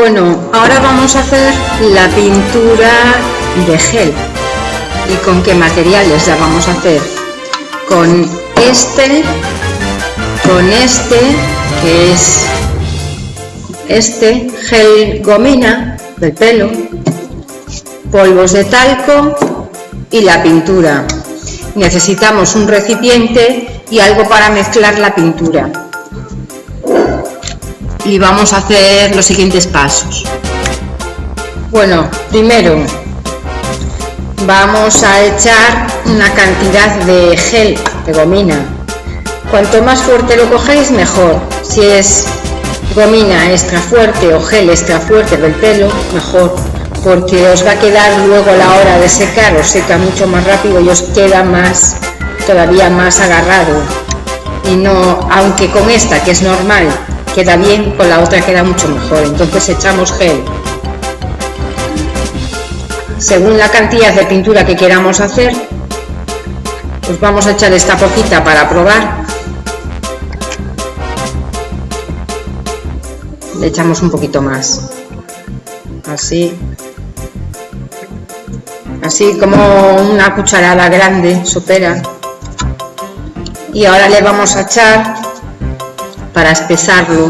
Bueno, ahora vamos a hacer la pintura de gel. ¿Y con qué materiales la vamos a hacer? Con este, con este, que es este gel gomina del pelo, polvos de talco y la pintura. Necesitamos un recipiente y algo para mezclar la pintura. Y vamos a hacer los siguientes pasos. Bueno, primero vamos a echar una cantidad de gel de gomina. Cuanto más fuerte lo cogéis, mejor. Si es gomina extra fuerte o gel extra fuerte del pelo, mejor porque os va a quedar luego a la hora de secar, os seca mucho más rápido y os queda más, todavía más agarrado. Y no, aunque con esta, que es normal, queda bien, con la otra queda mucho mejor. Entonces echamos gel. Según la cantidad de pintura que queramos hacer, pues vamos a echar esta poquita para probar. Le echamos un poquito más. Así así como una cucharada grande sopera y ahora le vamos a echar para espesarlo.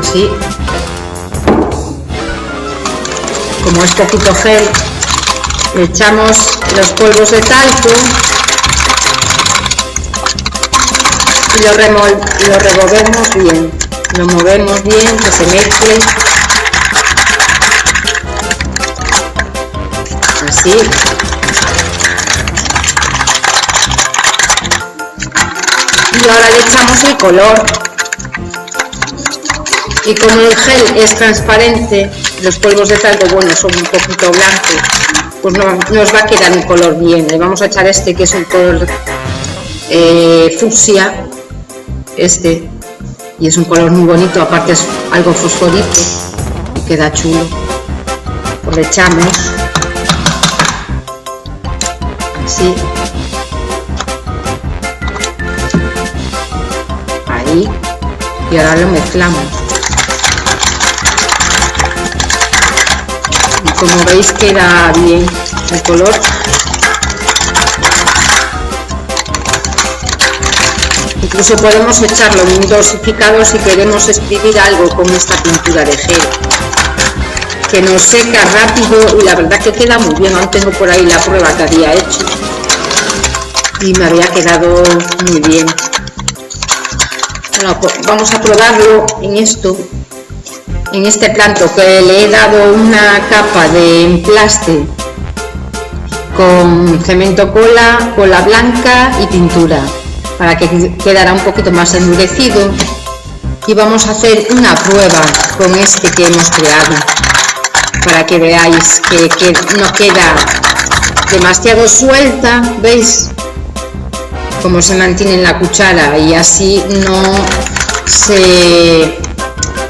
Así como es poquito gel le echamos los polvos de talco y lo, lo removemos bien lo movemos bien que se mezcle. Así. Y ahora le echamos el color. Y como el gel es transparente los polvos de talco bueno son un poquito blancos pues no, nos va a quedar un color bien. Le vamos a echar este que es un color eh, fucsia, este, y es un color muy bonito, aparte es algo fosforito y queda chulo. Pues le echamos así, ahí, y ahora lo mezclamos. como veis queda bien el color incluso podemos echarlo en dosificado si queremos escribir algo con esta pintura de gel. Que nos seca rápido y la verdad que queda muy bien. Aún tengo por ahí la prueba que había hecho. Y me había quedado muy bien. Bueno, pues vamos a probarlo en esto en este planto que le he dado una capa de emplaste con cemento cola, cola blanca y pintura para que quedara un poquito más endurecido y vamos a hacer una prueba con este que hemos creado para que veáis que, no queda demasiado suelta, ¿veis? Cómo se mantiene en la cuchara y así no se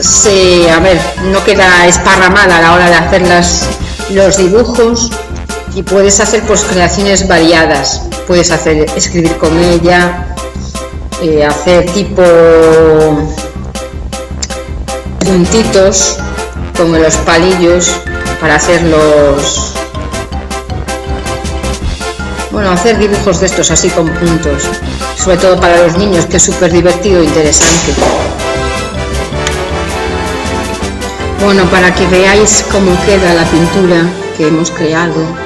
se, a ver, no queda esparramada a la hora de hacer las, los dibujos y puedes hacer pues creaciones variadas. Puedes hacer escribir con ella, eh, hacer tipo puntitos como los palillos para hacer los bueno hacer dibujos de estos así con puntos sobre todo para los niños que es súper divertido e interesante Bueno, para que veáis cómo queda la pintura que hemos creado.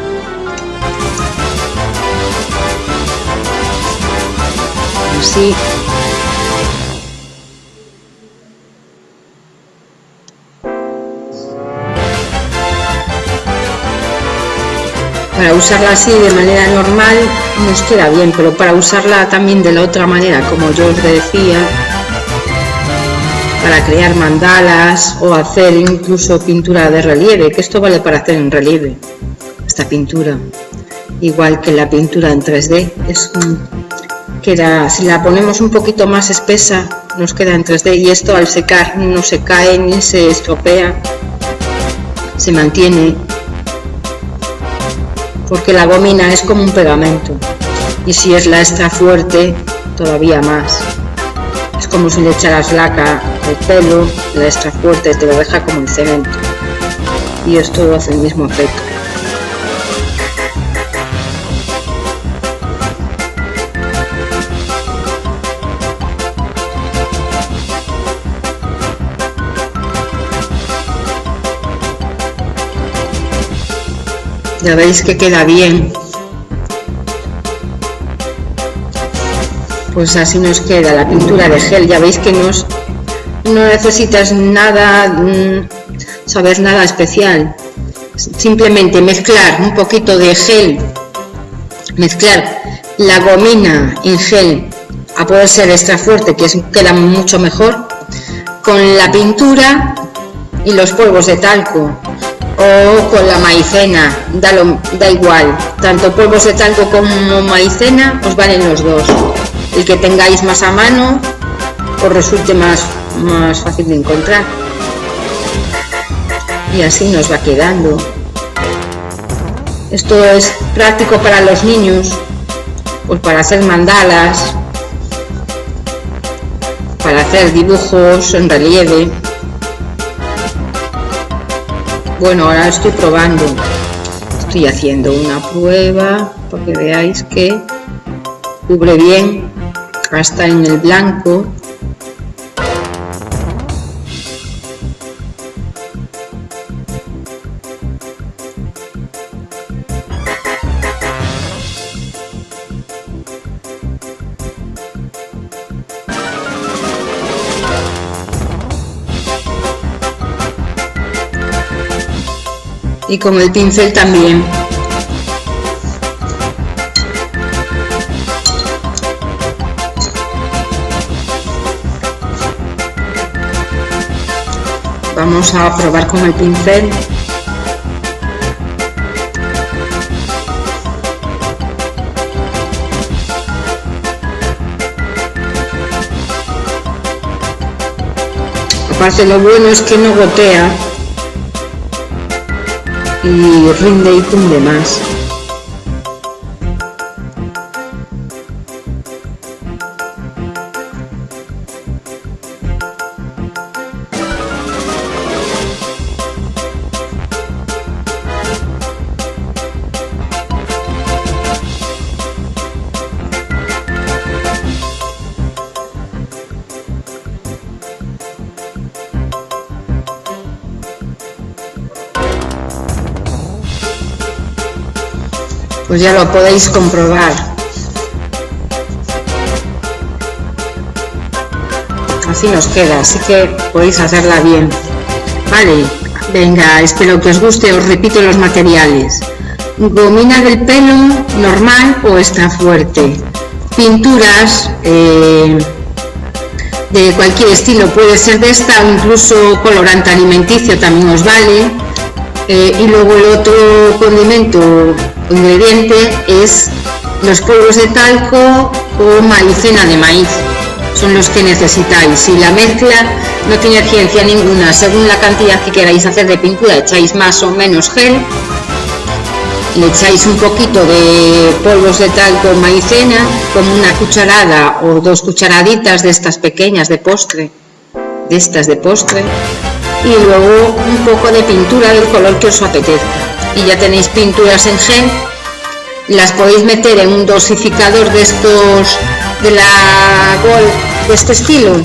Para usarla así de manera normal nos queda bien, pero para usarla también de la otra manera, como yo os decía, para crear mandalas o hacer incluso pintura de relieve, que esto vale para hacer en relieve, esta pintura. Igual que la pintura en 3D, es queda, si la ponemos un poquito más espesa, nos queda en 3D y esto al secar no se cae ni se estropea, se mantiene porque la gomina es como un pegamento y si es la extra fuerte todavía más. Es como si le echaras laca al pelo la extra fuerte te lo deja como el cemento. Y esto hace el mismo efecto ya veis que queda bien. Pues así nos queda la pintura de gel. Ya veis que no necesitas nada mm, saber nada especial. Simplemente mezclar un poquito de gel mezclar la gomina en gel a poder ser extra fuerte que es, queda mucho mejor con la pintura y los polvos de talco o con la maicena, da, da igual, tanto polvos de talco como maicena os valen los dos. El que tengáis más a mano os resulte más, más fácil de encontrar. Y así nos va quedando. Esto es práctico para los niños, pues para hacer mandalas, para hacer dibujos en relieve. Bueno, ahora estoy probando. Estoy haciendo una prueba para que veáis que cubre bien hasta en el blanco y con el pincel también. Vamos a probar con el pincel. Aparte lo bueno es que no gotea y rinde y cunde más. Pues ya lo podéis comprobar. Así nos queda, así que podéis hacerla bien. Vale, venga, espero que os guste, os repito los materiales. Gomina del pelo normal o extra fuerte. Pinturas eh, de cualquier estilo, puede ser de esta o incluso colorante alimenticio también os vale. Eh, y luego el otro condimento ingrediente es los polvos de talco o maicena de maíz. Son los que necesitáis. Y la mezcla no tiene ciencia ninguna. Según la cantidad que queráis hacer de pintura echáis más o menos gel. Le echáis un poquito de polvos de talco o maicena como una cucharada o dos cucharaditas de estas pequeñas de postre de estas de postre. Y luego un poco de pintura del color que os apetezca y ya tenéis pinturas en gel las podéis meter en un dosificador de estos de la Gold de este estilo.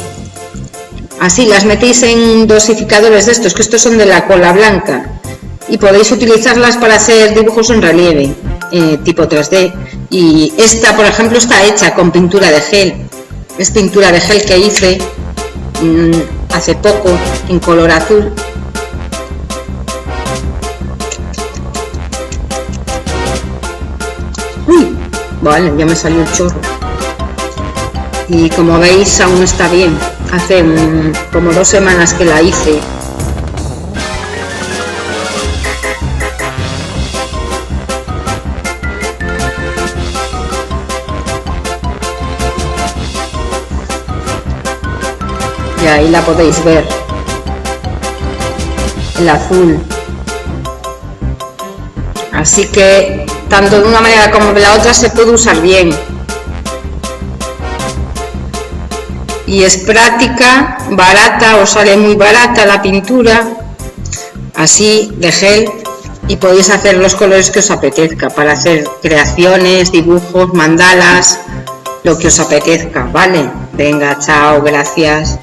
Así las metéis en dosificadores de estos que estos son de la cola blanca y podéis utilizarlas para hacer dibujos en relieve eh, tipo 3D y esta por ejemplo está hecha con pintura de gel. Es pintura de gel que hice mm, hace poco en color azul Vale, ya me salió el chorro. Y como veis aún está bien. Hace como dos semanas que la hice. Y ahí la podéis ver. El azul. Así que tanto de una manera como de la otra se puede usar bien. Y es práctica, barata, os sale muy barata la pintura, así de gel, y podéis hacer los colores que os apetezca para hacer creaciones, dibujos, mandalas, lo que os apetezca, ¿vale? Venga, chao, gracias.